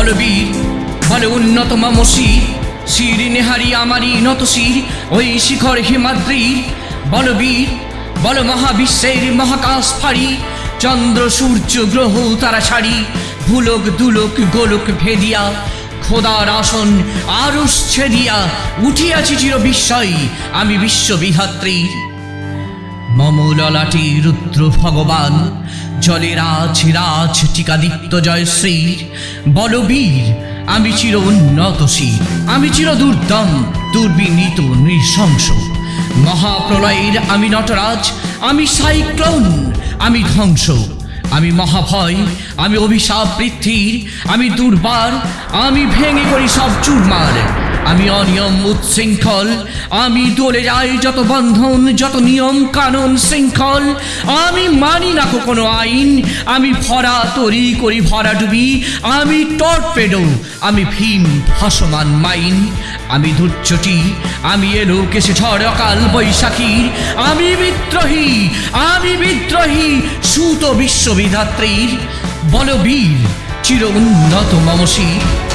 বলবীর বলে উন্নত মমশির শির নেহারি আমারই নত শির ওই শিখর হিমাদ্রির বলবীর বল মহাবিশ্বের মহাকাশ ফাড়ি, চন্দ্র সূর্য গ্রহ তারা ছাড়ি ভুলক দুলক গোলক ভেদিয়া, খোদার আসন আরস ছেদিয়া, উঠিয়াছি চির বিস্ময়, আমি বিশ্ববিধাত্রীর মমললাটি রুদ্র ভগবান জলে রাজ রাজ, টিকাদিত্য জয়শ্রীর বলবীর, আমি চির উন্নত শির। আমি চির দুর্দম, দুর্বিনীত, নৃশংস। মহাপ্রলয়ের আমি নটরাজ, আমি সাইক্লোন, আমি ধ্বংস। আমি মহাভয়, আমি অভিশাপ পৃথ্বীর, আমি দুর্বার, আমি ভেঙে করি সব চুরমার। আমি অনিয়ম, উচ্ছৃঙ্খল। আমি দলে যাই যত বন্ধন, যত নিয়ম কানুন শৃঙ্খল। আমি মানি না কোনো আইন। আমি ভরা তরি করি ভরা ডুবি। আমি টর্পেডো, আমি ভীম, ভাসমান মাইন। আমি ধৈর্যটি আমি এলো কেসে ঝড় অকাল বৈশাখীর আমি বিদ্রোহী আমি বিদ্রোহী, সুত বিশ্ববিধাত্রীর। বলবীর, চির উন্নত মমশীর।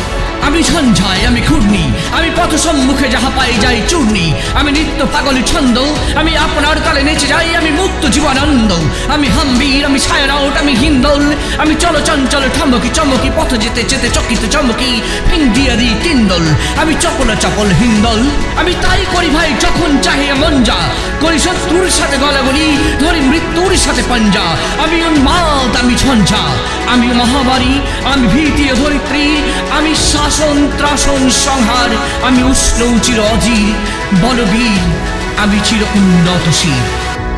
আমি ঝঞ্ঝাই আমি ঘূর্ণি আমি পথ সম্মুখে যাহা পাই যাই চূর্ণি। আমি নিত্য পাগল ছন্দ। আমি আপনার তালে নেচে যাই, আমি মুক্ত জীবনানন্দ আমি হাম্বির, আমি ছায়ারাউট আমি হিন্দল। আমি চল চঞ্চল ঠমকি চমকি, পথ যেতে যেতে চকিত চমকি ফিন্দিয়া দি তিন্দল। আমি চপল চপল হিন্দল। আমি তাই করি ভাই যখন চাহে মন যা করি শত্রুর সাথে গলাগলি ধরি মৃত্যুর সাথে পাঞ্জা। আমি উন্মাদ আমি ঝঞ্ঝা আমি মহামারী, আমি ভীতি ধরিত্রী। আমি শাসন ত্রাসন সংহার। আমি উষ্ণ চির অজির বলবীর। আমি চির উন্নতশীল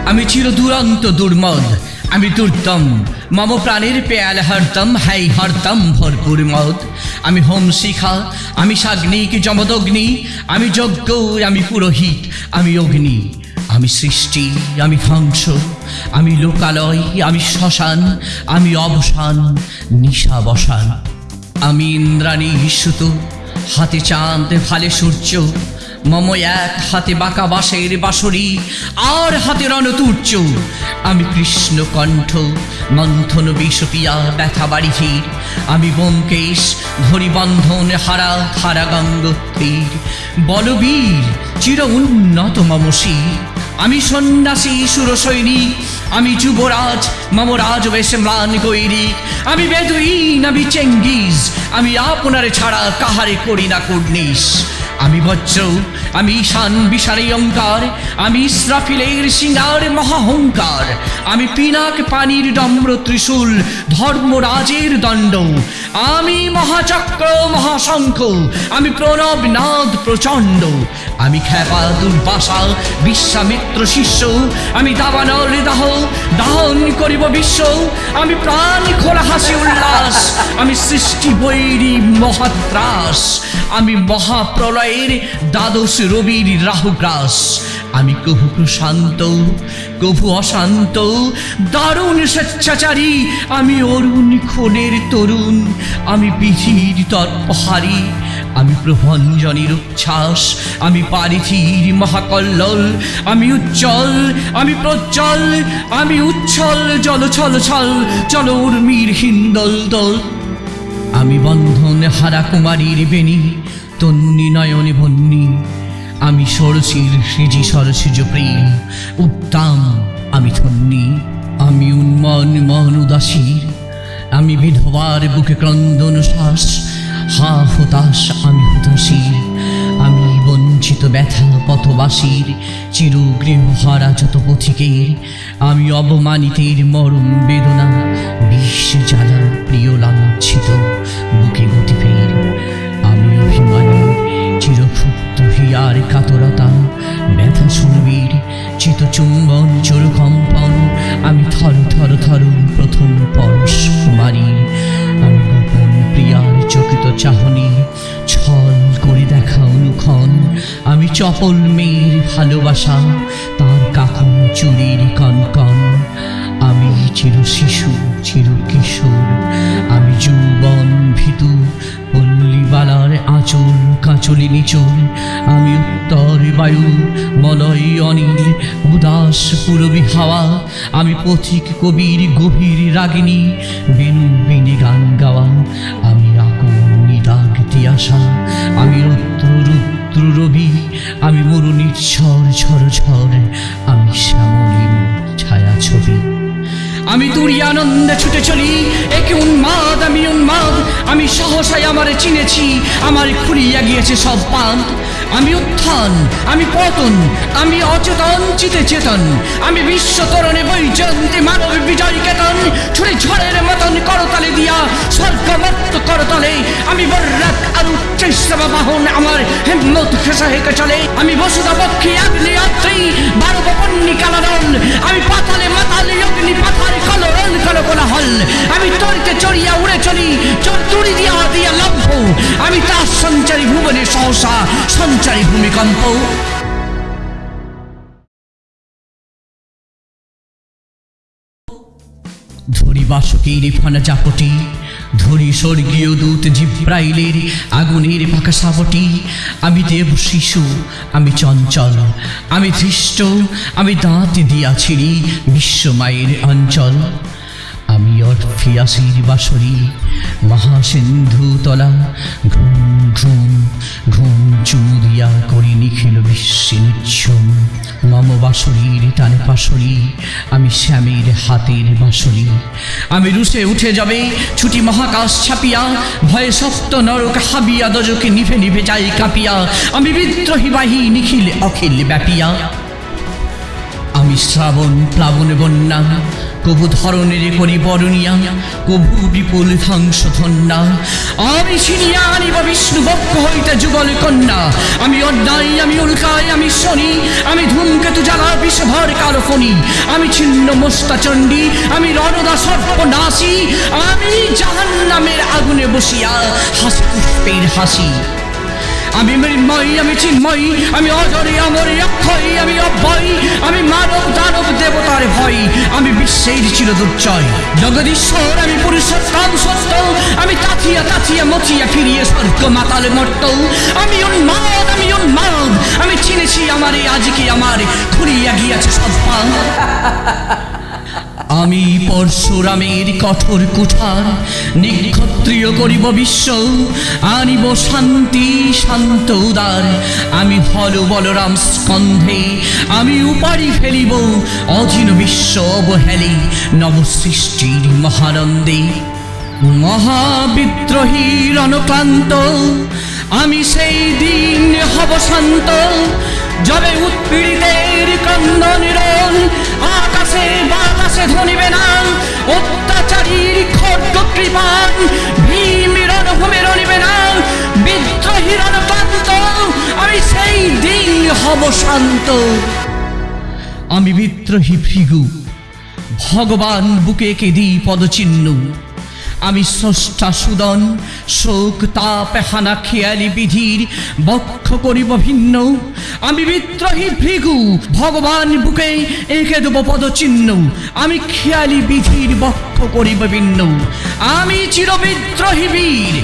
আমি চির দুরন্ত দুর্মদ আমি দুর্দম। মম প্রাণের পেয়াল হরদম হাই হরদম ভরপুর মদ। আমি হোম শিখা, আমি সাগ্নিক যমদগ্নি। আমি যজ্ঞ আমি পুরোহিত, আমি অগ্নি। আমি সৃষ্টি, আমি ধ্বংস। আমি লোকালয়, আমি শ্মশান। আমি অবসান নিশা বসান আমি ইন্দ্রাণী সুত হাতে চাঁদ, ভালে সূর্য, মম এক হাতে বাঁকা বাঁশের বাঁশরি, আর হাতে রণতুর্য। আমি কৃষ্ণ কণ্ঠ মন্থন বিষপিয়া ব্যথা বাড়ি ধীর আমি বোমকেশ ধরি বন্ধন হারা হারা গঙ্গোত্রীর বলবীর, চির উন্নত মমশীর আমি সন্ন্যাসী সুর সৈনিক আমি যুবরাজ, মামরাজ রাজবেশ ম্লান গৈরিক আমি বেদুইন, আমি চেঙ্গিস আমি আপনারে ছাড়া কাহারে করি না কুর্নিশ। আমি বজ্র আমি ঈশান বিশারে অঙ্কার আমি ইসরাফিলের সিঙ্গার মহাহংকার আমি পিনাক পানির ডম্র ত্রিশূল ধর্মরাজের দণ্ড, আমি মহাচক্র, মহাশঙ্খ, আমি প্রণব নাদ প্রচণ্ড, আমি খ্যাপা দুর্বাসা, বিশ্বামিত্র শিষ্য, আমি দাবানল দাহ, দাহন করিব বিশ্ব, আমি প্রাণ খোলা হাসি উল্লাস, আমি সৃষ্টি বৈরী মহাত্রাস, আমি মহাপ্রলয়ের দ্বাদশ রবির রাহুগ্রাস। আমি কভু প্রশান্ত কভু অশান্ত, দারুণ স্বেচ্ছাচারী, আমি অরুণ খোনের তরুণ, আমি বিধির তৎপহারী আমি প্রভঞ্জনের উচ্ছ্বাস, আমি পারিথির মহাকল্লল, আমি উজ্জ্বল, আমি প্রজ্জ্বল, আমি উচ্ছল জল ছল ছল চল উর্মির হিন্দল দল। আমি বন্ধন হারা কুমারীর বেণী, তন্নি নয়নে বন্নি আমি সরসির সৃজি সরসিজ প্রেম, উত্তাম আমি ধন্যী, আমি উন্মন মন উদাসীর, আমি বিধবার বুকে ক্রন্দন শ্বাস হা হতাশ আমি হুতাশীর, আমি বঞ্চিত ব্যথা পথবাসীর চির গৃহহারা যত পথিকের, আমি অবমানিতের মরম বেদনা বিশ্বে জ্বালা প্রিয় লাঞ্ছিত বুকে গতিপের। আমি হিয়ার কাতরতা। ব্যথা সুরবীর চিত চুম্বন চোরকম্পন আমি থর থর থর প্রথম পরশ কুমারী আমি গোপন প্রিয়ার চকিত চাহনি, ছল করে দেখা অনুক্ষণ। আমি চপল মেয়ের ভালোবাসা, তার কাকন চুরির কনকন। আমি চির শিশু কাঁচলি নিচল আমি উত্তর বায়ু, মলয় অনিল, উদাস পুরবী হাওয়া, আমি পথিক কবির গভীর রাগিনী, বিন বিনি গান গাওয়া, আমি আগুন নিদাগ আসা আমি রুত্র রুদ্র রবি, আমি মরুণীর ঝড় ঝড় ঝড় আমি শ্যামলীন ছায়া ছবি। আমি তুরি আনন্দে ছুটে চলি আমি সহসাই আমারে চিনেছি, আমার খুলিয়া গিয়েছে সব পান আমি উত্থান, আমি পতন, আমি অচেতন, চিতে চেতন। আমি বিশ্ব তরণে বৈজয়ন্তী মানব বিজয় কেতন। ছুড়ে ঝড়ের মতন করতলে দিয়া স্বর্গমত্ত করতলে। আমি বর্রাক আর উচ্চৈস্তব বাহন, আমার হেম্মত খেসা হেঁকে চলে। আমি বসুদা পক্ষী আগ্নি অত্রি বারো বপন্নি কালারণ আমি পাতালে মাতালে, অগ্নি কোলাহল আমি তরিতে চড়িয়া উড়ে চলি, চোর দিয়া দিয়া লভ্য আমি তার সঞ্চারী ভুবনে সহসা সঞ্চারী ভূমিকম্প। ধরি বাসকের ফানা চাপটি ধরি স্বর্গীয় দূত জিব্রাইলের আগুনের সাপটি। আমি দেব শিশু, আমি চঞ্চল, আমি ধৃষ্ট, আমি দাঁত দিয়া ছিড়ি বিশ্বমায়ের অঞ্চল। আমি অর্ফিয়াসির বাসরি মহাসিন্ধু তলা, ঘুম ঘুম ঘুম চুদিয়া করি নিখিল বিশ্বে মম বাসরির টানে পাশরি, আমি শ্যামের হাতের বাসরি আমি রুসে উঠে যাবে, ছুটি মহাকাশ ছাপিয়া, ভয়ে সপ্ত নরক হাবিয়া, দজকে নিভে নিভে যাই কাঁপিয়া। আমি বিদ্রোহী বাহী নিখিল, অখিল ব্যাপিয়া। আমি শ্রাবণ প্লাবন বন্যা কবু ধরনের করি বরণিয়া কবু বিপুল ধ্বংস ধন্যা আমি ছিনিয়া আনিব বিষ্ণু বক্ষ হইতে যুগল কন্যা। আমি অন্যায়, আমি উল্কায়, আমি শনি, আমি ধূমকেতু জ্বালা, বিষভর ফণি। আমি ছিন্ন মোস্তা চণ্ডী, আমি রণদা সর্বনাশী আমি জাহান নামের আগুনে বসিয়া হাসি পুষ্পের হাসি। আমি মৃন্ময়ী, আমি চিন্ময়ী, আমি অজরে আমরে অক্ষয়, আমি অব্যয়। আমি মানব দানব আমি বিশ্বের চির দুর্জয়। জগদীশ্বর আমি পুরুষোত্তম সত্য আমি তাথিয়া তাথিয়া মথিয়া ফিরিয়ে স্বর্গ মাতাল মর্ত আমি উন্মাদ আমি উন্মাদ। আমি চিনেছি আমারে আজকে আমার খুঁড়িয়া গিয়াছে সব পান আমি পরশুরামের কঠোর কুঠার, নিক্ষত্রিয় করিব বিশ্ব, আনিব শান্তি, শান্ত উদার। আমি হল বলরাম স্কন্ধে, আমি উপারি ফেলিব, অধীন বিশ্ব অবহেলে, নবসৃষ্টির মহানন্দে। মহাবিদ্রোহী রণক্লান্ত, আমি সেই দিন হব শান্ত, যবে উৎপীড়িতের ক্রন্দনের আকাশে বাতাসে ধনিবে না। অত্যাচারীর খড়্গ কৃপান, ভীম রণভূমি রনিবে না। বিদ্রোহীর রণকান্ত আমি সেই দিন হব শান্ত। আমি বিদ্রোহী ভৃগু, ভগবান বুকে কেদি পদচিহ্ন। আমি স্রষ্টা সুদন, শোক তাপ হানা খেয়ালি বিধির, বক্ষ করিব ভিন্ন। আমি বিদ্রোহী ভৃগু, ভগবান বুকে এঁকে দেব পদচিহ্ন। আমি খেয়ালি বিধির, বক্ষ করিব ভিন্ন। আমি চির বিদ্রোহী বীর,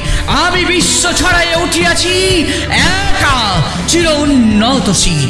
আমি বিশ্ব ছড়াইয়া উঠিয়াছি, একা চির উন্নত শির